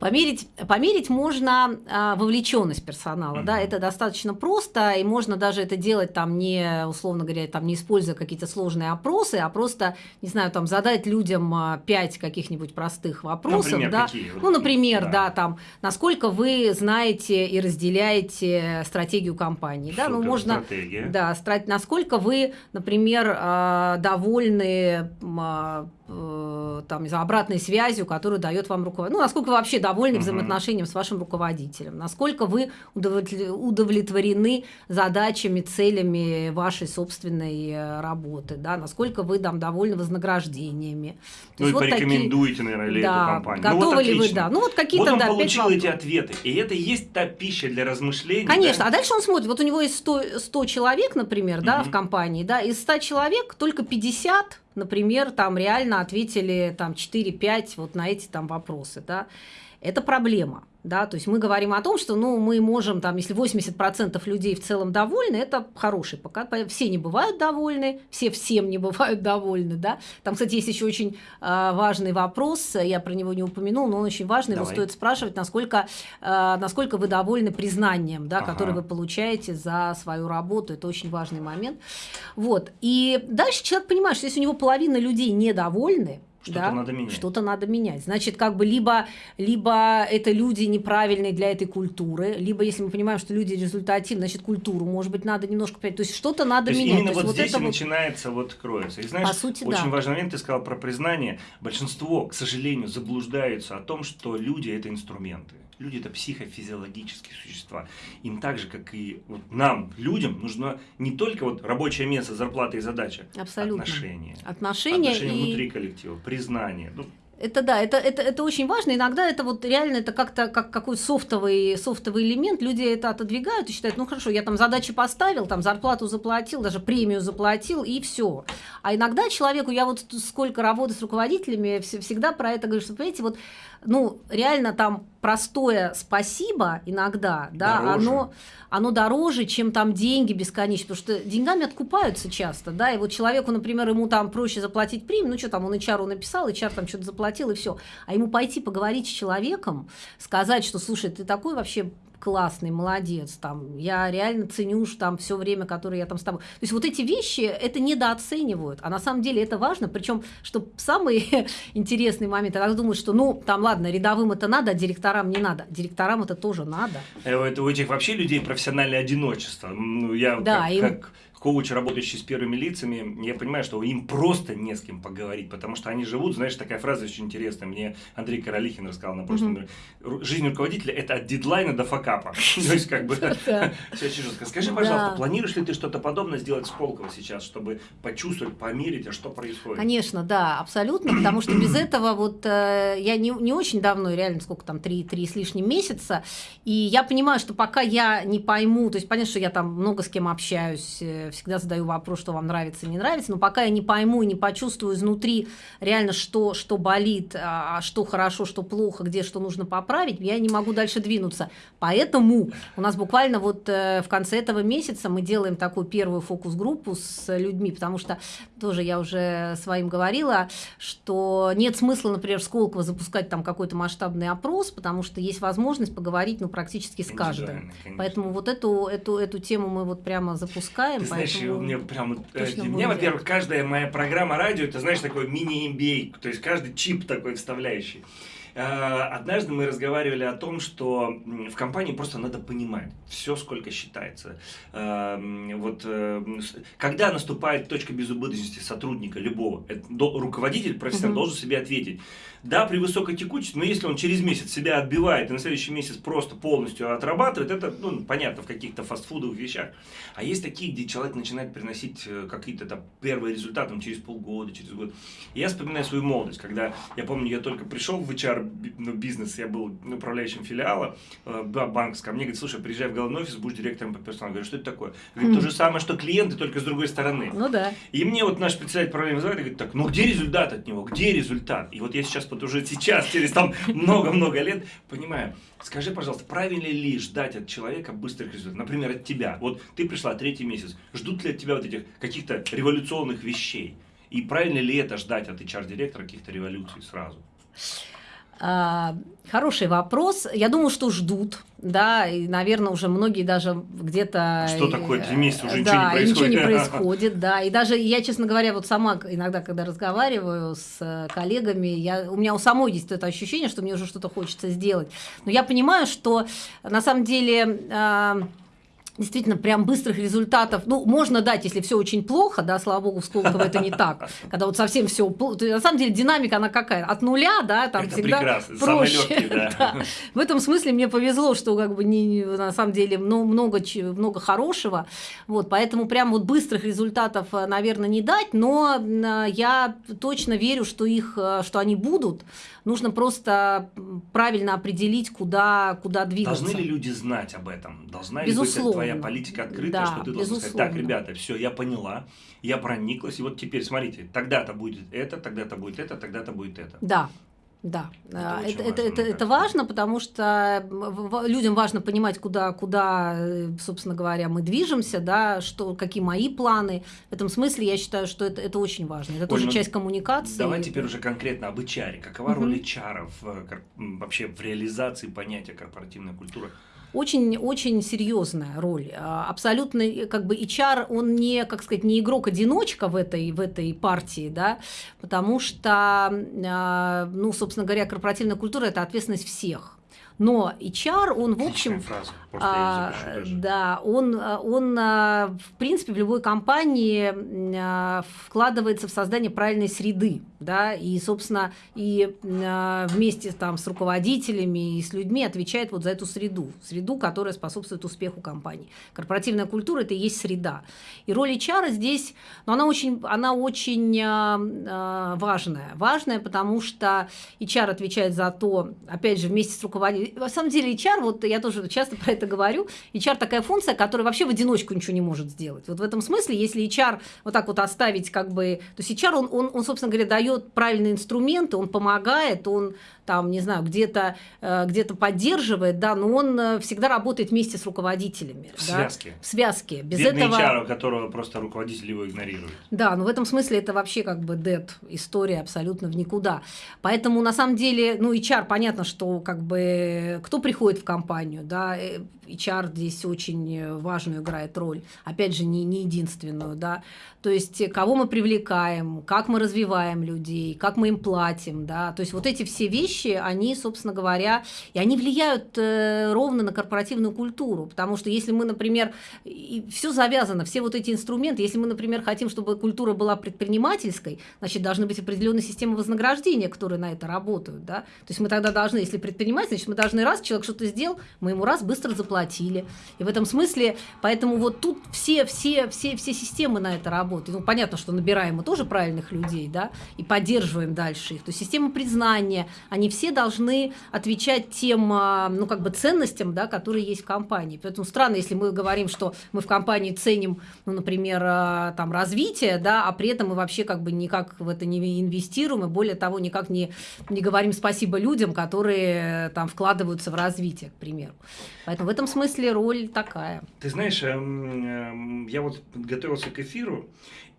Померить, померить можно а, вовлеченность персонала, mm-hmm. да, это достаточно просто, и можно даже это делать там не, условно говоря, там не используя какие-то сложные опросы, а просто, не знаю, там задать людям а, пять каких-нибудь простых вопросов, например, да, какие? ну, например, да. да, там, насколько вы знаете и разделяете стратегию компании, да, ну, можно, стратегия. да, насколько вы, например, а, довольны э, там, обратной связью, которую дает вам руководитель, ну, насколько вы вообще довольны угу. взаимоотношением с вашим руководителем, насколько вы удовлетворены задачами, целями вашей собственной э, работы, да, насколько вы там довольны вознаграждениями. То ну и вот порекомендуете, такие, наверное, ли да, эту компанию. Готовы ну, вот ли вы, да. Ну вот какие-то, вот да, получил эти ответы, и это и есть та пища для размышлений. Конечно, да? а дальше он смотрит, вот у него есть 100, 100 человек, например, угу. да, в компании, да, из 100 человек только 50 например, там реально ответили там 4-5 вот на эти там вопросы, да, это проблема. Да, то есть мы говорим о том, что ну, мы можем, там, если 80% людей в целом довольны, это хороший показатель. Все не бывают довольны, все всем не [laughs] бывают довольны. Да? Там, кстати, есть еще очень э, важный вопрос, я про него не упомянул, но он очень важный, Давай. его стоит спрашивать, насколько, э, насколько вы довольны признанием, да, ага. которое вы получаете за свою работу. Это очень важный момент. Вот. И дальше человек понимает, что если у него половина людей недовольны, что-то да? надо менять. Что-то надо менять. Значит, как бы либо, либо это люди неправильные для этой культуры, либо если мы понимаем, что люди результативны, значит, культуру, может быть, надо немножко принять. То есть что-то надо То есть менять. Именно вот, вот здесь и вот... начинается вот кроется. И знаешь, По сути, очень да. важный момент, ты сказал про признание. Большинство, к сожалению, заблуждаются о том, что люди это инструменты. Люди это психофизиологические существа. Им так же, как и вот нам, людям, нужно не только вот рабочее место, зарплата и задача. Абсолютно. Отношения. Отношения, отношения и... внутри коллектива, признание. Ну, это да, это, это, это очень важно. Иногда это вот реально это как-то как какой софтовый, софтовый элемент. Люди это отодвигают и считают, ну хорошо, я там задачи поставил, там зарплату заплатил, даже премию заплатил, и все. А иногда человеку, я вот сколько работаю с руководителями, всегда про это говорю, что, понимаете, вот ну, реально там простое спасибо иногда, да, дороже. оно, оно дороже, чем там деньги бесконечно, потому что деньгами откупаются часто, да, и вот человеку, например, ему там проще заплатить премию, ну что там, он HR написал, HR там что-то заплатил, и все, а ему пойти поговорить с человеком, сказать, что, слушай, ты такой вообще классный, молодец, там, я реально ценю там все время, которое я там с тобой. То есть вот эти вещи это недооценивают, а на самом деле это важно, причем, что самый [laughs] интересный момент, я думаю, что, ну, там, ладно, рядовым это надо, а директорам не надо. Директорам это тоже надо. Это у этих вообще людей профессиональное одиночество. Ну, я да, как, им... как коуч, работающий с первыми лицами, я понимаю, что им просто не с кем поговорить, потому что они живут, знаешь, такая фраза очень интересная, мне Андрей Королихин рассказал на прошлом, mm-hmm. жизнь руководителя – это от дедлайна до факапа. [laughs] То есть, как бы, [laughs] все очень жестко. Скажи, пожалуйста, планируешь ли ты что-то подобное сделать с Колково сейчас, чтобы почувствовать, померить, а что происходит? Конечно, да, абсолютно, потому что без этого вот э, я не, не очень давно, реально, сколько там, три, три с лишним месяца, и я понимаю, что пока я не пойму, то есть понятно, что я там много с кем общаюсь, э, всегда задаю вопрос, что вам нравится, не нравится, но пока я не пойму и не почувствую изнутри реально, что, что болит, а, а что хорошо, что плохо, где что нужно поправить, я не могу дальше двинуться. Поэтому у нас буквально вот э, в конце этого месяца мы делаем такую первую фокус-группу с людьми, потому что тоже я уже своим говорила, что нет смысла, например, в Сколково запускать там какой-то масштабный опрос, потому что есть возможность поговорить ну, практически с каждым. Поэтому вот эту, эту, эту тему мы вот прямо запускаем. Ты знаешь, мне прям, э, для меня, во-первых, каждая моя программа радио, это, знаешь, такой мини-MBA, то есть каждый чип такой вставляющий. Э, однажды мы разговаривали о том, что в компании просто надо понимать все, сколько считается. Эм, вот э, когда наступает точка безубыточности сотрудника любого, руководитель, профессионал угу. должен себе ответить. Да, при высокой текучести, но если он через месяц себя отбивает и на следующий месяц просто полностью отрабатывает, это, ну, понятно, в каких-то фастфудовых вещах. А есть такие, где человек начинает приносить э, какие-то там первые результаты там, через полгода, через год. И я вспоминаю свою молодость, когда, я помню, я только пришел в HR ну, бизнес, я был управляющим филиала э, банковского, мне говорит, слушай, приезжай в головной офис, будешь директором по персоналу. Я говорю, что это такое? Говорит, то же самое, что клиенты, только с другой стороны. Ну да. И мне вот наш специалист проблемы вызывает и говорит, так, ну где результат от него, где результат? И вот я сейчас вот уже сейчас, через там много-много лет, понимаю, скажи, пожалуйста, правильно ли ждать от человека быстрых результатов? Например, от тебя. Вот ты пришла третий месяц, ждут ли от тебя вот этих каких-то революционных вещей? И правильно ли это ждать от HR-директора каких-то революций сразу? А, хороший вопрос. Я думаю, что ждут, да, и, наверное, уже многие даже где-то... Что такое три месяца уже да, ничего не происходит? ничего не происходит, [laughs] да. И даже я, честно говоря, вот сама иногда, когда разговариваю с э, коллегами, я, у меня у самой есть это ощущение, что мне уже что-то хочется сделать. Но я понимаю, что на самом деле а, действительно прям быстрых результатов, ну, можно дать, если все очень плохо, да, слава богу, в Сколково это не так, [laughs] когда вот совсем все, на самом деле динамика, она какая, от нуля, да, там это всегда прекрасно. проще. Легкий, да. [laughs] да. В этом смысле мне повезло, что как бы не, на самом деле много, много хорошего, вот, поэтому прям вот быстрых результатов, э, наверное, не дать, но э, я точно верю, что их, э, что они будут, нужно просто правильно определить, куда, куда двигаться. Должны ли люди знать об этом? Должна Безусловно. ли быть твоя политика открыта, да, что ты должен сказать, так, ребята, все, я поняла, я прониклась, и вот теперь смотрите, тогда-то будет это, тогда-то будет это, тогда-то будет это. Да, да, это, а, это, важно, это, это, важно, потому что людям важно понимать, куда, куда, э, собственно говоря, мы движемся, да, что, какие мои планы. В этом смысле я считаю, что это, это очень важно. Это Оль, тоже ну, часть коммуникации. Давай теперь уже конкретно об HR. Какова угу. роль HR в, вообще в реализации понятия корпоративной культуры? Очень-очень серьезная роль. А, абсолютно, как бы HR, он не, как сказать, не игрок-одиночка в этой, в этой партии, да, потому что, а, ну, собственно говоря, корпоративная культура – это ответственность всех. Но HR, он, в общем, фраза, а, да, он, он, в принципе, в любой компании вкладывается в создание правильной среды да, и, собственно, и э, вместе там с руководителями и с людьми отвечает вот за эту среду, среду, которая способствует успеху компании. Корпоративная культура – это и есть среда. И роль HR здесь, ну, она очень, она очень важная. Важная, потому что HR отвечает за то, опять же, вместе с руководителем. На самом деле HR, вот я тоже часто про это говорю, HR такая функция, которая вообще в одиночку ничего не может сделать. Вот в этом смысле, если HR вот так вот оставить как бы, то есть HR, он, он, он собственно говоря, дает правильные инструменты, он помогает, он там, не знаю, где-то э, где поддерживает, да, но он э, всегда работает вместе с руководителями. В да? связке. В связке. Без Бедный этого... HR, которого просто руководитель его игнорирует. Да, но в этом смысле это вообще как бы dead история абсолютно в никуда. Поэтому на самом деле, ну, HR, понятно, что как бы кто приходит в компанию, да, э, HR здесь очень важную играет роль. Опять же, не, не единственную, да. То есть, кого мы привлекаем, как мы развиваем людей, как мы им платим, да. То есть, вот эти все вещи, они, собственно говоря, и они влияют э, ровно на корпоративную культуру. Потому что если мы, например, все завязано, все вот эти инструменты, если мы, например, хотим, чтобы культура была предпринимательской, значит, должны быть определенные системы вознаграждения, которые на это работают, да. То есть, мы тогда должны, если предприниматель, значит, мы должны раз, человек что-то сделал, мы ему раз быстро заплатили. И в этом смысле, поэтому вот тут все, все, все, все системы на это работают. Ну, понятно, что набираем мы тоже правильных людей, да, и поддерживаем дальше их. То есть система признания, они все должны отвечать тем, а, ну, как бы ценностям, да, которые есть в компании. Поэтому странно, если мы говорим, что мы в компании ценим, ну, например, а, там, развитие, да, а при этом мы вообще как бы никак в это не инвестируем, и более того, никак не, не говорим спасибо людям, которые там вкладываются в развитие, к примеру. Поэтому в этом смысле роль такая. Ты знаешь, эм, эм, я вот готовился к эфиру,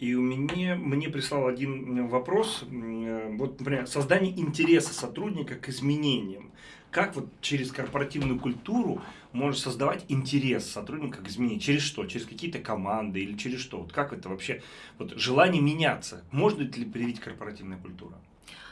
и у меня, мне прислал один вопрос, э, вот, например, создание интереса сотрудника к изменениям. Как вот через корпоративную культуру можно создавать интерес сотрудника к изменениям? Через что? Через какие-то команды или через что? Вот как это вообще? Вот желание меняться. Можно ли привить корпоративная культура?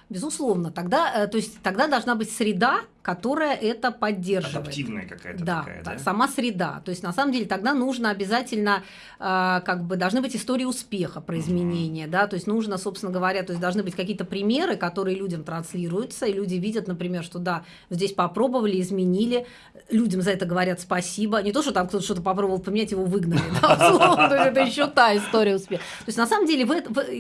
Безусловно, тогда, э, то есть, тогда должна быть среда, которая это поддерживает. Адаптивная какая-то да, такая, да? сама среда. То есть, на самом деле, тогда нужно обязательно, э, как бы, должны быть истории успеха про изменения, mm-hmm. да, то есть, нужно, собственно говоря, то есть, должны быть какие-то примеры, которые людям транслируются, и люди видят, например, что да, здесь попробовали, изменили, людям за это говорят спасибо, не то, что там кто-то что-то попробовал поменять, его выгнали, [laughs] это еще та история успеха. То есть, на самом деле,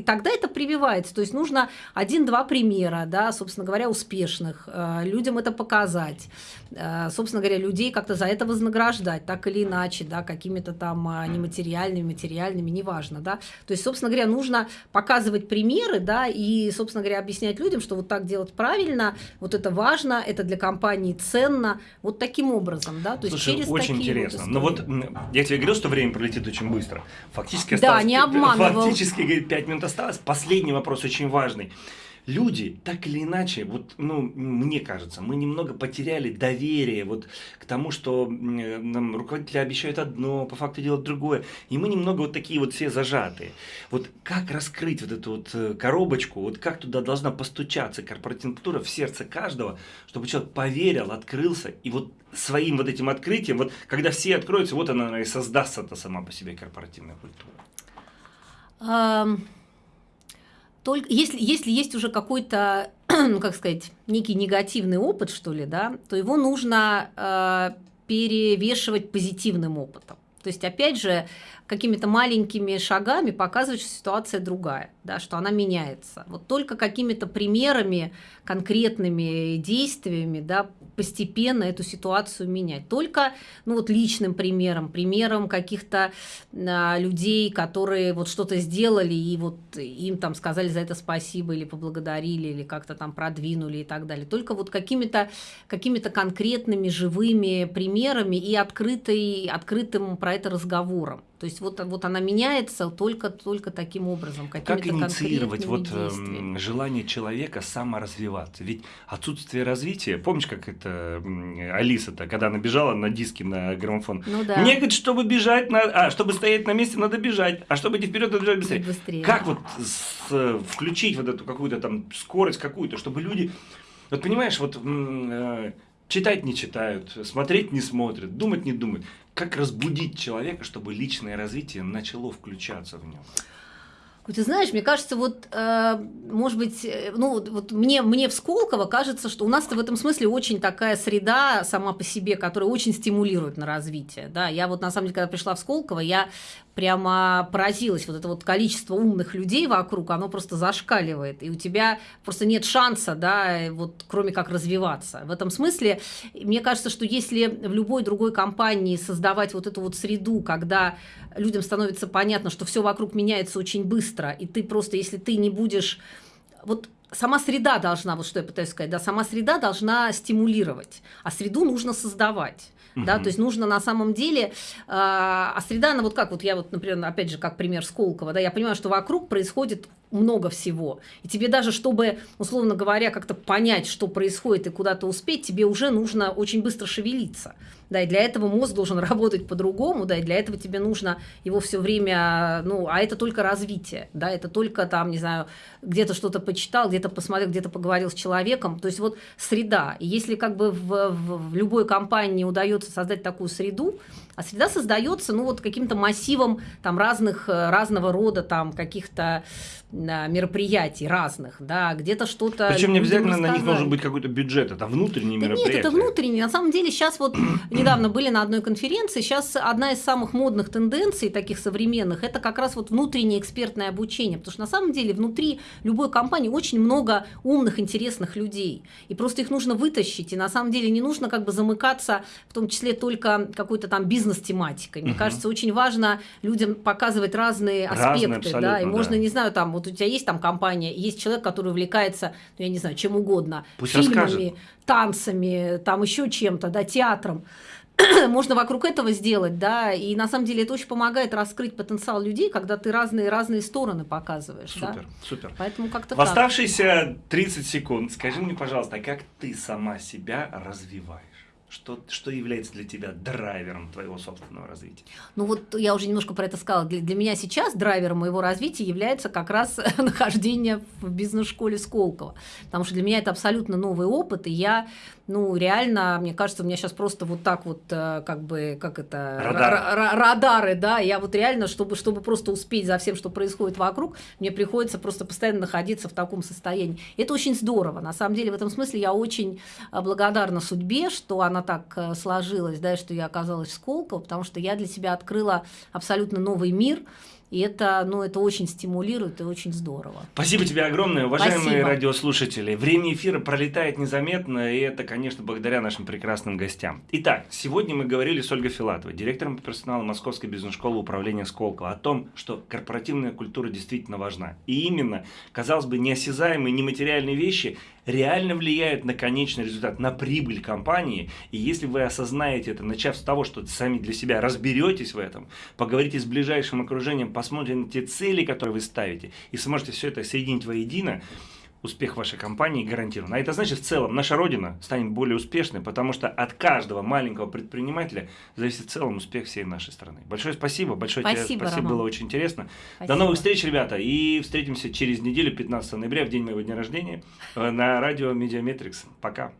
тогда это прививается, то есть, нужно один-два примера, да, собственно говоря, успешных, э, людям это показать, показать, э, собственно говоря, людей как-то за это вознаграждать, так или иначе, да, какими-то там а, нематериальными, материальными, неважно, да. То есть, собственно говоря, нужно показывать примеры, да, и, собственно говоря, объяснять людям, что вот так делать правильно, вот это важно, это для компании ценно, вот таким образом, да, то есть Слушай, через очень такие интересно. Вот Но вот я тебе говорил, что время пролетит очень быстро. Фактически осталось, да, не обманывал. Фактически, говорит, 5 минут осталось. Последний вопрос очень важный люди так или иначе, вот, ну, мне кажется, мы немного потеряли доверие вот к тому, что нам руководители обещают одно, по факту делают другое, и мы немного вот такие вот все зажатые. Вот как раскрыть вот эту вот э, коробочку, вот как туда должна постучаться корпоративная культура в сердце каждого, чтобы человек поверил, открылся, и вот своим вот этим открытием, вот когда все откроются, вот она и создастся-то сама по себе корпоративная культура. Um только если, если есть уже какой-то, [clears throat] ну как сказать, некий негативный опыт, что ли, да, то его нужно э, перевешивать позитивным опытом. То есть, опять же, какими-то маленькими шагами показывать, что ситуация другая, да, что она меняется. Вот только какими-то примерами, конкретными действиями да, постепенно эту ситуацию менять. Только ну, вот личным примером, примером каких-то а, людей, которые вот что-то сделали, и вот им там сказали за это спасибо, или поблагодарили, или как-то там продвинули и так далее. Только вот какими-то какими конкретными живыми примерами и открытой, открытым про это разговором. То есть вот, вот она меняется только, только таким образом. Как инициировать вот э, желание человека саморазвиваться? Ведь отсутствие развития, помнишь, как это Алиса-то, когда она бежала на диски на граммофон? Ну да. Мне говорит, чтобы бежать, на... а, чтобы стоять на месте, надо бежать, а чтобы идти вперед, надо бежать быстрее. быстрее. Как вот с, включить вот эту какую-то там скорость какую-то, чтобы люди... Вот понимаешь, вот э, читать не читают, смотреть не смотрят, думать не думают как разбудить человека, чтобы личное развитие начало включаться в нем? Ты знаешь, мне кажется, вот, э, может быть, э, ну, вот мне, мне в Сколково кажется, что у нас-то в этом смысле очень такая среда сама по себе, которая очень стимулирует на развитие. Да? Я вот, на самом деле, когда пришла в Сколково, я прямо поразилась. Вот это вот количество умных людей вокруг, оно просто зашкаливает. И у тебя просто нет шанса, да, вот, кроме как развиваться. В этом смысле, мне кажется, что если в любой другой компании создавать вот эту вот среду, когда людям становится понятно, что все вокруг меняется очень быстро, и ты просто, если ты не будешь... Вот сама среда должна, вот что я пытаюсь сказать, да, сама среда должна стимулировать, а среду нужно создавать. Угу. Да, то есть нужно на самом деле, э, а среда, она вот как, вот я вот, например, опять же, как пример Сколково, да, я понимаю, что вокруг происходит много всего, и тебе даже, чтобы, условно говоря, как-то понять, что происходит и куда-то успеть, тебе уже нужно очень быстро шевелиться, да, и для этого мозг должен [laughs] работать по-другому, да, и для этого тебе нужно его все время, ну, а это только развитие, да, это только там, не знаю, где-то что-то почитал, где-то посмотрел, где-то поговорил с человеком, то есть вот среда. И если как бы в, в, в любой компании удается создать такую среду, а среда создается, ну, вот каким-то массивом там разных, э, разного рода там каких-то мероприятий разных, да, где-то что-то... Причем не обязательно на них должен быть какой-то бюджет, это внутренние да мероприятия. Нет, это внутренние. На самом деле сейчас вот [clears throat] недавно были на одной конференции, сейчас одна из самых модных тенденций таких современных, это как раз вот внутреннее экспертное обучение, потому что на самом деле внутри любой компании очень много умных, интересных людей, и просто их нужно вытащить, и на самом деле не нужно как бы замыкаться, в том числе только какой-то там бизнес-тематикой. Мне угу. кажется, очень важно людям показывать разные, разные аспекты, да, и можно, да. не знаю, там вот у тебя есть там компания, есть человек, который увлекается, ну, я не знаю, чем угодно, Пусть фильмами, расскажет. танцами, там еще чем-то, да, театром. [clears throat] Можно вокруг этого сделать, да, и на самом деле это очень помогает раскрыть потенциал людей, когда ты разные разные стороны показываешь. Супер, да? супер. Поэтому как-то. В оставшиеся 30 секунд скажи мне, пожалуйста, а как ты сама себя развиваешь? Что, что является для тебя драйвером твоего собственного развития? Ну вот я уже немножко про это сказала. Для, для меня сейчас драйвером моего развития является как раз [laughs] нахождение в бизнес-школе Сколково. Потому что для меня это абсолютно новый опыт, и я ну, реально, мне кажется, у меня сейчас просто вот так вот, э, как бы, как это, Радар. радары, да, я вот реально, чтобы, чтобы просто успеть за всем, что происходит вокруг, мне приходится просто постоянно находиться в таком состоянии. Это очень здорово, на самом деле, в этом смысле я очень э, благодарна судьбе, что она так э, сложилась, да, что я оказалась в Сколково, потому что я для себя открыла абсолютно новый мир, и это, ну, это очень стимулирует и очень здорово. Спасибо тебе огромное, уважаемые Спасибо. радиослушатели. Время эфира пролетает незаметно, и это, конечно, благодаря нашим прекрасным гостям. Итак, сегодня мы говорили с Ольгой Филатовой, директором по персоналу Московской бизнес-школы управления Сколково, о том, что корпоративная культура действительно важна. И именно, казалось бы, неосязаемые, нематериальные вещи реально влияют на конечный результат, на прибыль компании. И если вы осознаете это, начав с того, что сами для себя разберетесь в этом, поговорите с ближайшим окружением, посмотрите на те цели, которые вы ставите, и сможете все это соединить воедино, успех вашей компании гарантирован. А это значит, в целом, наша Родина станет более успешной, потому что от каждого маленького предпринимателя зависит в целом успех всей нашей страны. Большое спасибо, большое спасибо, тебе спасибо, Роман. было очень интересно. Спасибо. До новых встреч, ребята, и встретимся через неделю, 15 ноября, в день моего дня рождения, э, на радио Mediametrics. Пока.